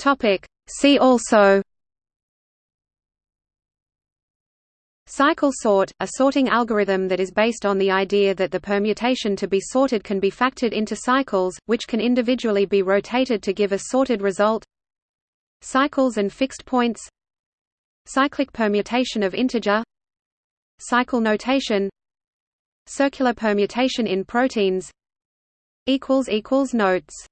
Topic. See also Cycle sort, a sorting algorithm that is based on the idea that the permutation to be sorted can be factored into cycles, which can individually be rotated to give a sorted result. Cycles and fixed points. Cyclic permutation of integer. Cycle notation. Circular permutation in proteins. Notes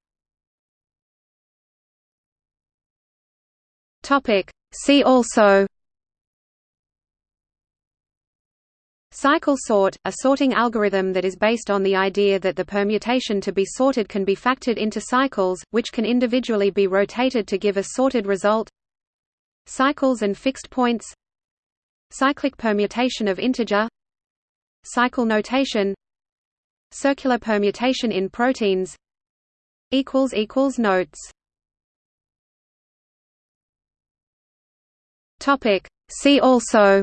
See also Cycle sort, a sorting algorithm that is based on the idea that the permutation to be sorted can be factored into cycles, which can individually be rotated to give a sorted result Cycles and fixed points Cyclic permutation of integer Cycle notation Circular permutation in proteins Notes See also.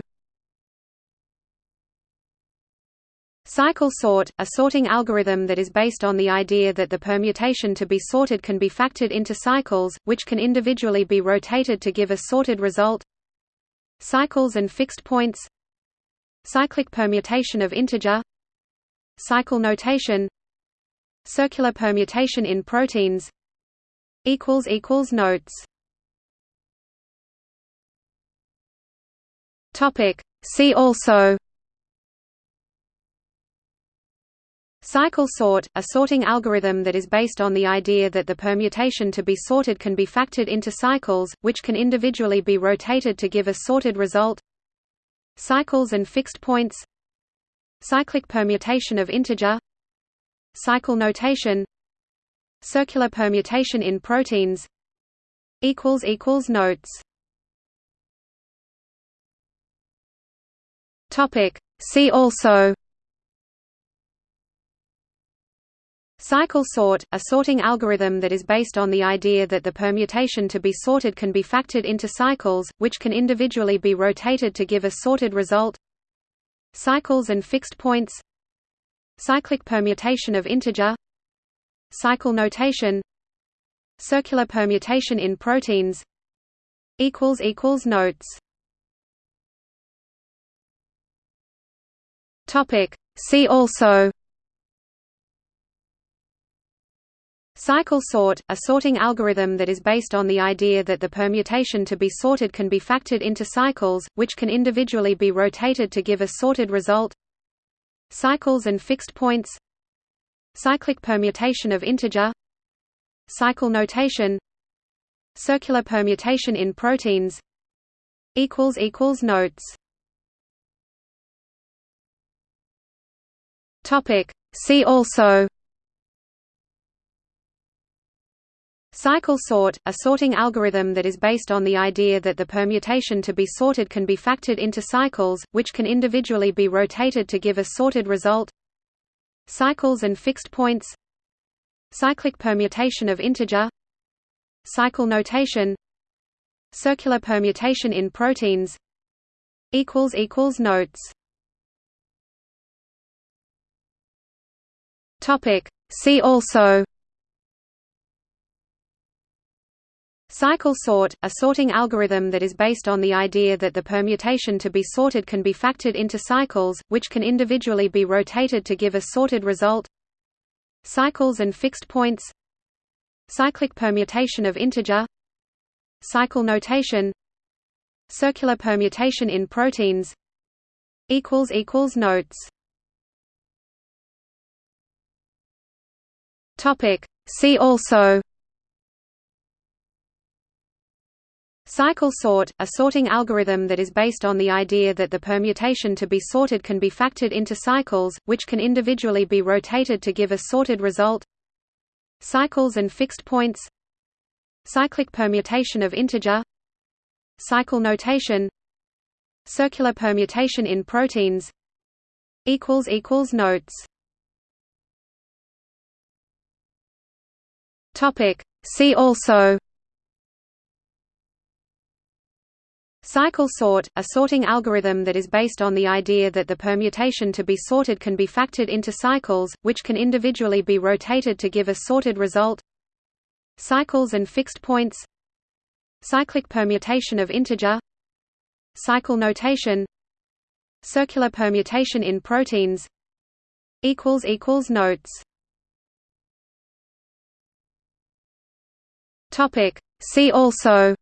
Cycle sort, a sorting algorithm that is based on the idea that the permutation to be sorted can be factored into cycles, which can individually be rotated to give a sorted result. Cycles and fixed points. Cyclic permutation of integer. Cycle notation. Circular permutation in proteins. Notes See also. Cycle sort, a sorting algorithm that is based on the idea that the permutation to be sorted can be factored into cycles, which can individually be rotated to give a sorted result. Cycles and fixed points. Cyclic permutation of integer. Cycle notation. Circular permutation in proteins. Notes See also. Cycle sort, a sorting algorithm that is based on the idea that the permutation to be sorted can be factored into cycles, which can individually be rotated to give a sorted result. Cycles and fixed points. Cyclic permutation of integer. Cycle notation. Circular permutation in proteins. Notes See also. Cycle sort, a sorting algorithm that is based on the idea that the permutation to be sorted can be factored into cycles, which can individually be rotated to give a sorted result. Cycles and fixed points. Cyclic permutation of integer. Cycle notation. Circular permutation in proteins. Notes See also. Cycle sort, a sorting algorithm that is based on the idea that the permutation to be sorted can be factored into cycles, which can individually be rotated to give a sorted result. Cycles and fixed points. Cyclic permutation of integer. Cycle notation. Circular permutation in proteins. Notes See also Cycle sort, a sorting algorithm that is based on the idea that the permutation to be sorted can be factored into cycles, which can individually be rotated to give a sorted result. Cycles and fixed points. Cyclic permutation of integer. Cycle notation. Circular permutation in proteins. Notes See also. Cycle sort, a sorting algorithm that is based on the idea that the permutation to be sorted can be factored into cycles, which can individually be rotated to give a sorted result. Cycles and fixed points. Cyclic permutation of integer. Cycle notation. Circular permutation in proteins. Notes See also Cycle sort, a sorting algorithm that is based on the idea that the permutation to be sorted can be factored into cycles, which can individually be rotated to give a sorted result. Cycles and fixed points. Cyclic permutation of integer. Cycle notation. Circular permutation in proteins. Notes See also.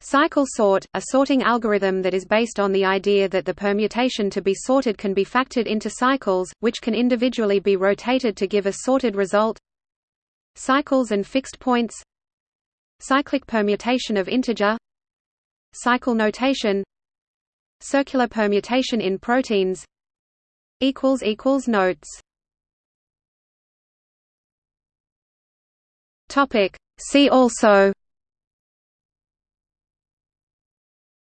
Cycle sort, a sorting algorithm that is based on the idea that the permutation to be sorted can be factored into cycles, which can individually be rotated to give a sorted result. Cycles and fixed points. Cyclic permutation of integer. Cycle notation. Circular permutation in proteins. Notes See also.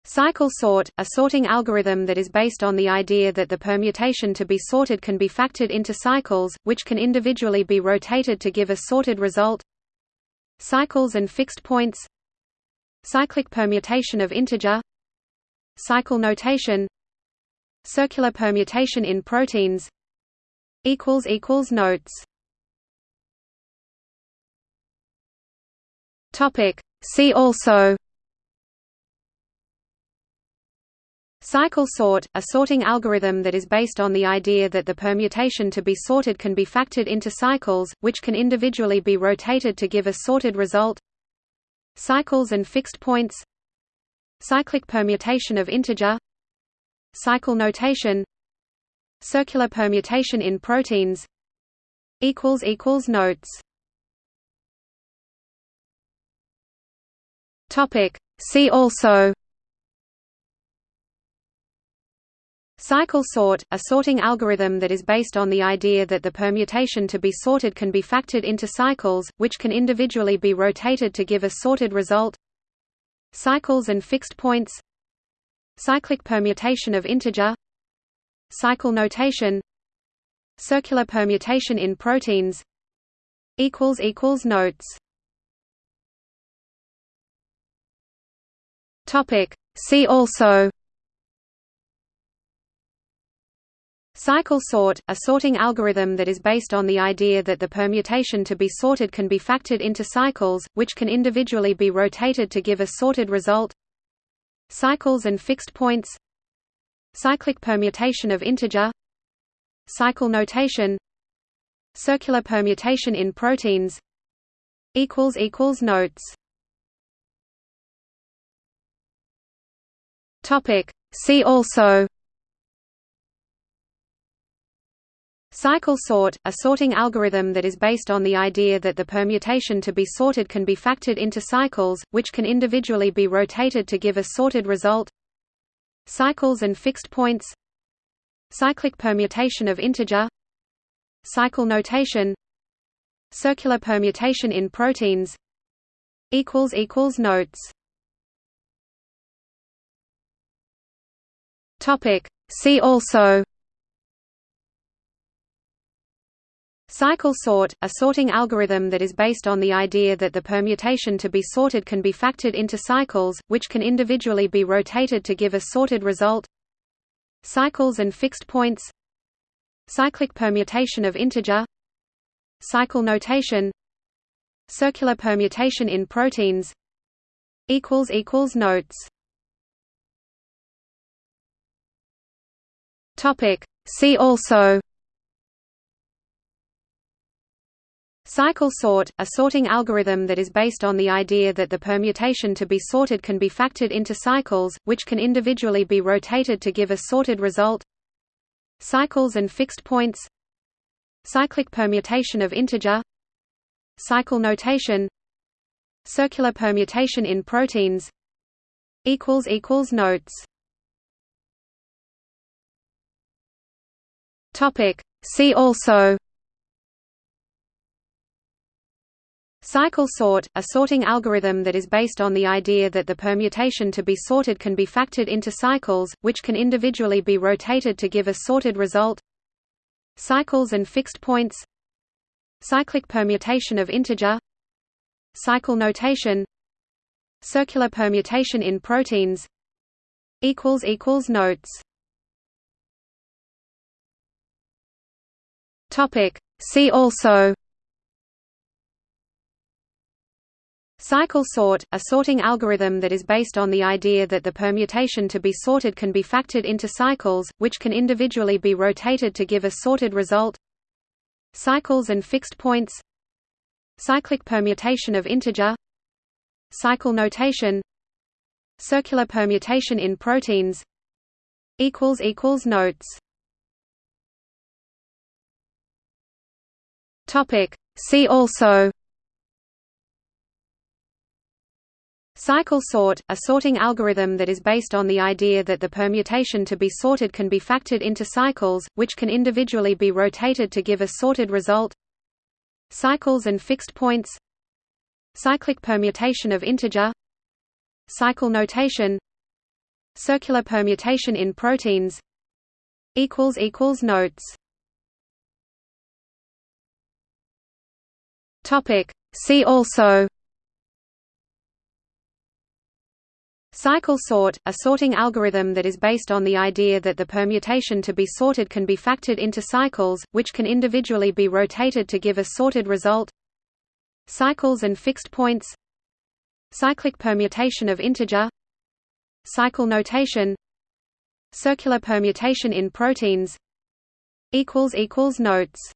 Cycle sort, a sorting algorithm that is based on the idea that the permutation to be sorted can be factored into cycles, which can individually be rotated to give a sorted result. Cycles and fixed points. Cyclic permutation of integer. Cycle notation. Circular permutation in proteins. Notes See also Cycle sort, a sorting algorithm that is based on the idea that the permutation to be sorted can be factored into cycles, which can individually be rotated to give a sorted result. Cycles and fixed points. Cyclic permutation of integer. Cycle notation. Circular permutation in proteins. Notes See also. Cycle sort, a sorting algorithm that is based on the idea that the permutation to be sorted can be factored into cycles, which can individually be rotated to give a sorted result. Cycles and fixed points. Cyclic permutation of integer. Cycle notation. Circular permutation in proteins. Notes See also. Cycle sort, a sorting algorithm that is based on the idea that the permutation to be sorted can be factored into cycles, which can individually be rotated to give a sorted result. Cycles and fixed points. Cyclic permutation of integer. Cycle notation. Circular permutation in proteins. Notes See also Cycle sort, a sorting algorithm that is based on the idea that the permutation to be sorted can be factored into cycles, which can individually be rotated to give a sorted result. Cycles and fixed points. Cyclic permutation of integer. Cycle notation. Circular permutation in proteins. Notes See also. Cycle sort, a sorting algorithm that is based on the idea that the permutation to be sorted can be factored into cycles, which can individually be rotated to give a sorted result. Cycles and fixed points. Cyclic permutation of integer. Cycle notation. Circular permutation in proteins. Notes See also. Cycle sort, a sorting algorithm that is based on the idea that the permutation to be sorted can be factored into cycles, which can individually be rotated to give a sorted result. Cycles and fixed points. Cyclic permutation of integer. Cycle notation. Circular permutation in proteins. Notes See also. Cycle sort, a sorting algorithm that is based on the idea that the permutation to be sorted can be factored into cycles, which can individually be rotated to give a sorted result. Cycles and fixed points. Cyclic permutation of integer. Cycle notation. Circular permutation in proteins. Notes See also Cycle sort, a sorting algorithm that is based on the idea that the permutation to be sorted can be factored into cycles, which can individually be rotated to give a sorted result. Cycles and fixed points Cyclic permutation of integer Cycle notation Circular permutation in proteins Notes See also Cycle sort, a sorting algorithm that is based on the idea that the permutation to be sorted can be factored into cycles, which can individually be rotated to give a sorted result. Cycles and fixed points Cyclic permutation of integer Cycle notation Circular permutation in proteins Notes See also. Cycle sort, a sorting algorithm that is based on the idea that the permutation to be sorted can be factored into cycles, which can individually be rotated to give a sorted result. Cycles and fixed points. Cyclic permutation of integer. Cycle notation. Circular permutation in proteins. Notes